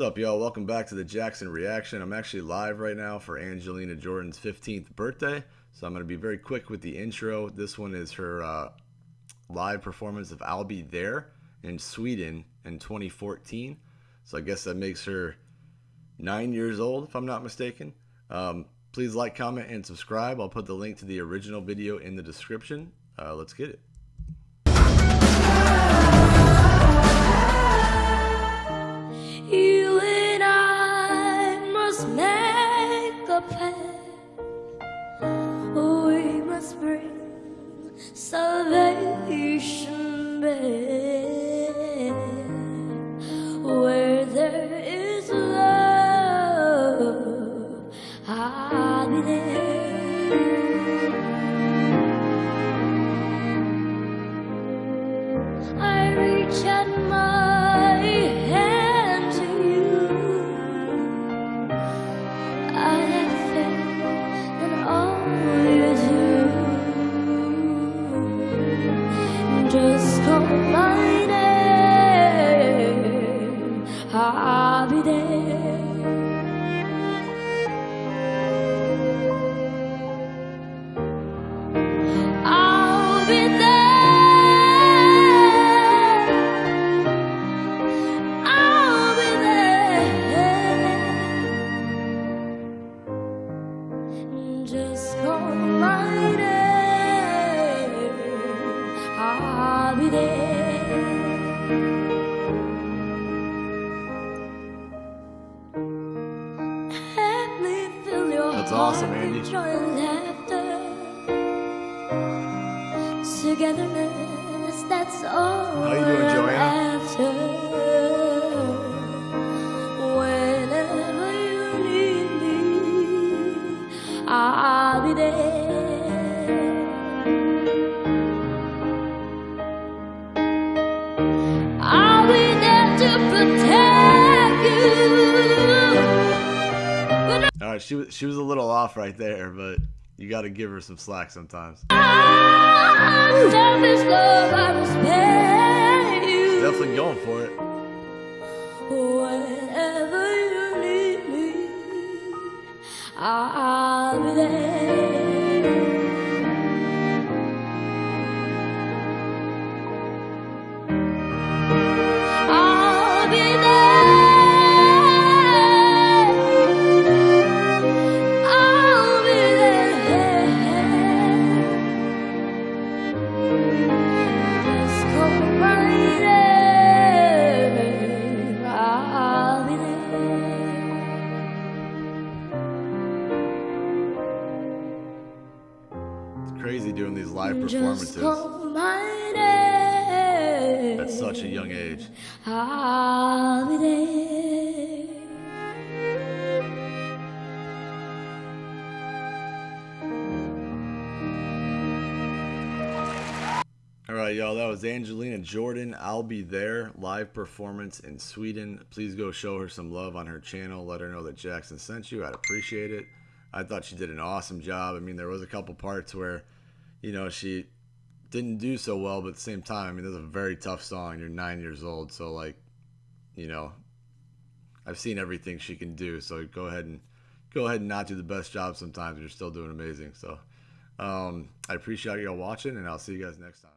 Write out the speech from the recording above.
What's up, y'all? Welcome back to the Jackson Reaction. I'm actually live right now for Angelina Jordan's 15th birthday, so I'm going to be very quick with the intro. This one is her uh, live performance of I'll Be There in Sweden in 2014. So I guess that makes her nine years old, if I'm not mistaken. Um, please like, comment, and subscribe. I'll put the link to the original video in the description. Uh, let's get it. Salvation back where there is love I'll I reach out my I'll be there. Let me fill your That's awesome, Andy. with joy laughter. Togetherness, that's all. How you doing, Joanna? After. All right, she was she was a little off right there, but you got to give her some slack sometimes. I. Definitely going for it. Whenever you need me, I'll crazy doing these live performances call my name. at such a young age. Right, y'all, that was Angelina Jordan. I'll be there. Live performance in Sweden. Please go show her some love on her channel. Let her know that Jackson sent you. I'd appreciate it. I thought she did an awesome job. I mean, there was a couple parts where, you know, she didn't do so well, but at the same time, I mean, this is a very tough song. You're nine years old, so like, you know, I've seen everything she can do. So go ahead and go ahead and not do the best job sometimes. You're still doing amazing. So um, I appreciate y'all watching, and I'll see you guys next time.